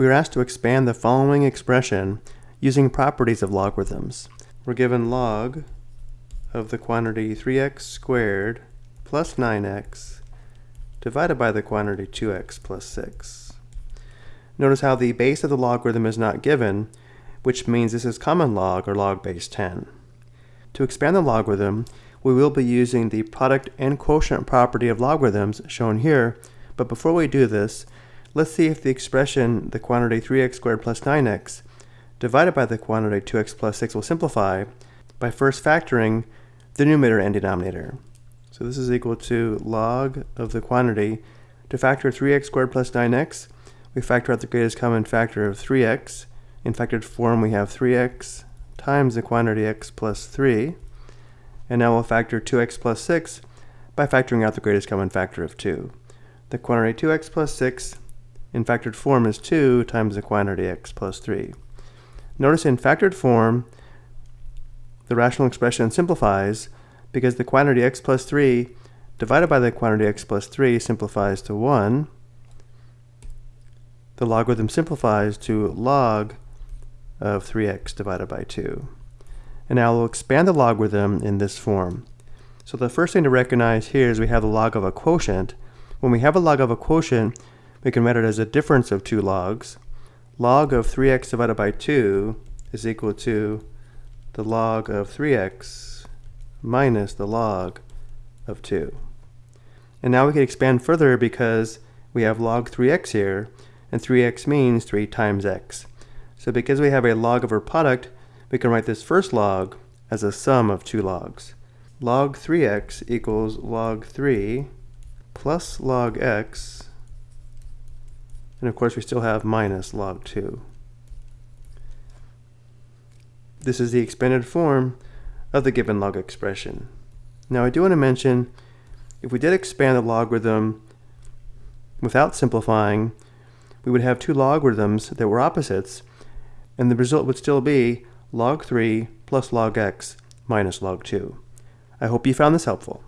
we are asked to expand the following expression using properties of logarithms. We're given log of the quantity 3x squared plus 9x divided by the quantity 2x plus 6. Notice how the base of the logarithm is not given, which means this is common log or log base 10. To expand the logarithm, we will be using the product and quotient property of logarithms shown here, but before we do this, let's see if the expression the quantity 3x squared plus 9x divided by the quantity 2x plus 6 will simplify by first factoring the numerator and denominator. So this is equal to log of the quantity. To factor 3x squared plus 9x, we factor out the greatest common factor of 3x. In factored form, we have 3x times the quantity x plus 3. And now we'll factor 2x plus 6 by factoring out the greatest common factor of 2. The quantity 2x plus 6 in factored form is 2 times the quantity x plus 3. Notice in factored form, the rational expression simplifies because the quantity x plus 3 divided by the quantity x plus 3 simplifies to 1. The logarithm simplifies to log of 3x divided by 2. And now we'll expand the logarithm in this form. So the first thing to recognize here is we have the log of a quotient. When we have a log of a quotient, we can write it as a difference of two logs. Log of 3x divided by 2 is equal to the log of 3x minus the log of 2. And now we can expand further because we have log 3x here, and 3x means 3 times x. So because we have a log of our product, we can write this first log as a sum of two logs. Log 3x equals log 3 plus log x, and of course we still have minus log 2. This is the expanded form of the given log expression. Now I do want to mention, if we did expand the logarithm without simplifying, we would have two logarithms that were opposites, and the result would still be log 3 plus log x minus log 2. I hope you found this helpful.